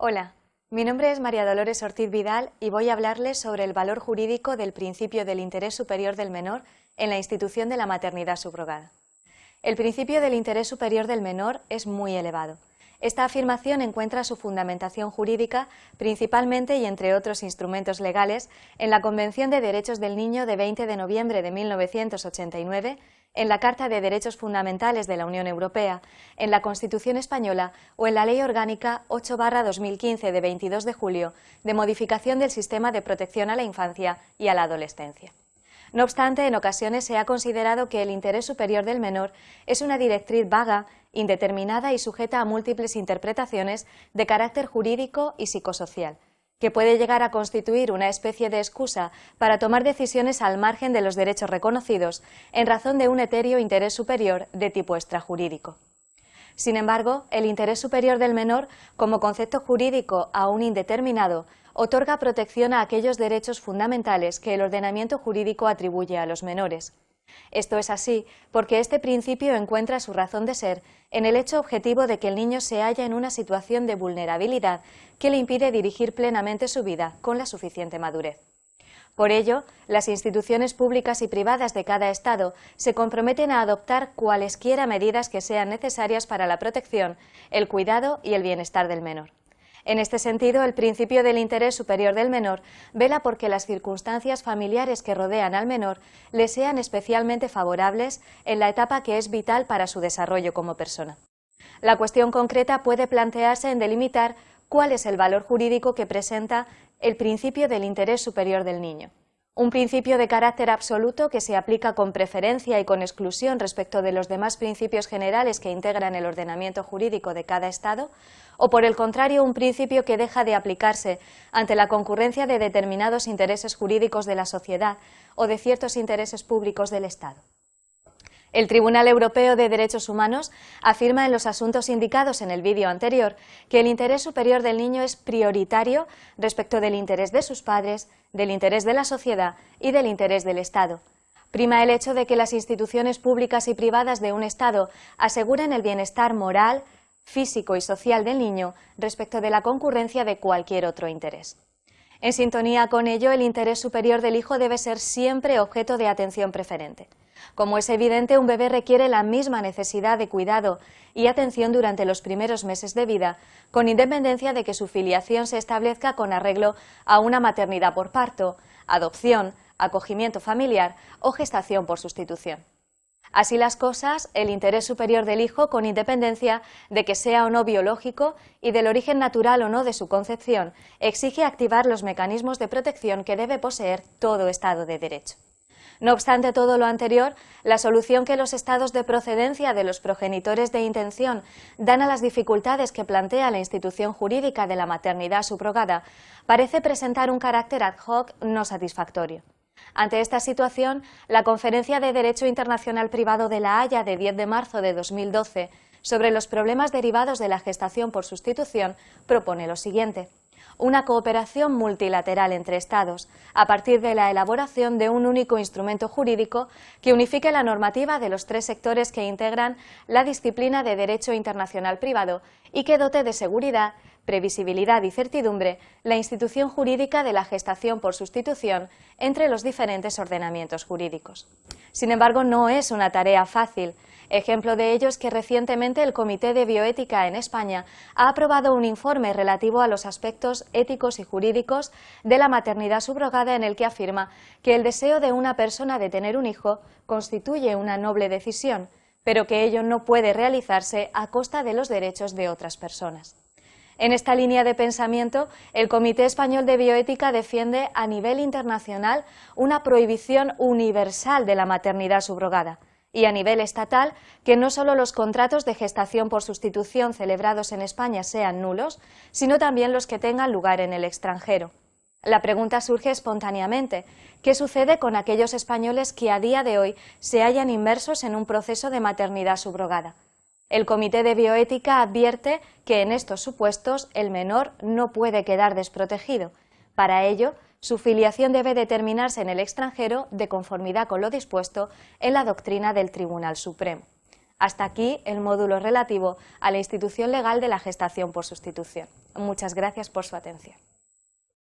Hola, mi nombre es María Dolores Ortiz Vidal y voy a hablarles sobre el valor jurídico del principio del interés superior del menor en la institución de la maternidad subrogada. El principio del interés superior del menor es muy elevado. Esta afirmación encuentra su fundamentación jurídica principalmente y entre otros instrumentos legales en la Convención de Derechos del Niño de 20 de noviembre de 1989 en la Carta de Derechos Fundamentales de la Unión Europea, en la Constitución Española o en la Ley Orgánica 8-2015 de 22 de julio de modificación del sistema de protección a la infancia y a la adolescencia. No obstante, en ocasiones se ha considerado que el interés superior del menor es una directriz vaga, indeterminada y sujeta a múltiples interpretaciones de carácter jurídico y psicosocial, que puede llegar a constituir una especie de excusa para tomar decisiones al margen de los derechos reconocidos en razón de un etéreo interés superior de tipo extrajurídico. Sin embargo, el interés superior del menor, como concepto jurídico aún indeterminado, otorga protección a aquellos derechos fundamentales que el ordenamiento jurídico atribuye a los menores. Esto es así porque este principio encuentra su razón de ser en el hecho objetivo de que el niño se halla en una situación de vulnerabilidad que le impide dirigir plenamente su vida con la suficiente madurez. Por ello, las instituciones públicas y privadas de cada Estado se comprometen a adoptar cualesquiera medidas que sean necesarias para la protección, el cuidado y el bienestar del menor. En este sentido, el principio del interés superior del menor vela porque las circunstancias familiares que rodean al menor le sean especialmente favorables en la etapa que es vital para su desarrollo como persona. La cuestión concreta puede plantearse en delimitar cuál es el valor jurídico que presenta el principio del interés superior del niño un principio de carácter absoluto que se aplica con preferencia y con exclusión respecto de los demás principios generales que integran el ordenamiento jurídico de cada Estado, o por el contrario, un principio que deja de aplicarse ante la concurrencia de determinados intereses jurídicos de la sociedad o de ciertos intereses públicos del Estado. El Tribunal Europeo de Derechos Humanos afirma en los asuntos indicados en el vídeo anterior que el interés superior del niño es prioritario respecto del interés de sus padres, del interés de la sociedad y del interés del Estado. Prima el hecho de que las instituciones públicas y privadas de un Estado aseguren el bienestar moral, físico y social del niño respecto de la concurrencia de cualquier otro interés. En sintonía con ello, el interés superior del hijo debe ser siempre objeto de atención preferente. Como es evidente, un bebé requiere la misma necesidad de cuidado y atención durante los primeros meses de vida, con independencia de que su filiación se establezca con arreglo a una maternidad por parto, adopción, acogimiento familiar o gestación por sustitución. Así las cosas, el interés superior del hijo, con independencia de que sea o no biológico y del origen natural o no de su concepción, exige activar los mecanismos de protección que debe poseer todo Estado de Derecho. No obstante todo lo anterior, la solución que los estados de procedencia de los progenitores de intención dan a las dificultades que plantea la institución jurídica de la maternidad subrogada parece presentar un carácter ad hoc no satisfactorio. Ante esta situación, la Conferencia de Derecho Internacional Privado de La Haya de 10 de marzo de 2012 sobre los problemas derivados de la gestación por sustitución propone lo siguiente una cooperación multilateral entre Estados, a partir de la elaboración de un único instrumento jurídico que unifique la normativa de los tres sectores que integran la disciplina de Derecho Internacional Privado y que dote de seguridad, previsibilidad y certidumbre la institución jurídica de la gestación por sustitución entre los diferentes ordenamientos jurídicos. Sin embargo, no es una tarea fácil, Ejemplo de ello es que recientemente el Comité de Bioética en España ha aprobado un informe relativo a los aspectos éticos y jurídicos de la maternidad subrogada en el que afirma que el deseo de una persona de tener un hijo constituye una noble decisión, pero que ello no puede realizarse a costa de los derechos de otras personas. En esta línea de pensamiento, el Comité Español de Bioética defiende a nivel internacional una prohibición universal de la maternidad subrogada, y a nivel estatal que no solo los contratos de gestación por sustitución celebrados en España sean nulos, sino también los que tengan lugar en el extranjero. La pregunta surge espontáneamente, ¿qué sucede con aquellos españoles que a día de hoy se hallan inmersos en un proceso de maternidad subrogada? El Comité de Bioética advierte que en estos supuestos el menor no puede quedar desprotegido. Para ello, su filiación debe determinarse en el extranjero de conformidad con lo dispuesto en la doctrina del Tribunal Supremo. Hasta aquí el módulo relativo a la institución legal de la gestación por sustitución. Muchas gracias por su atención.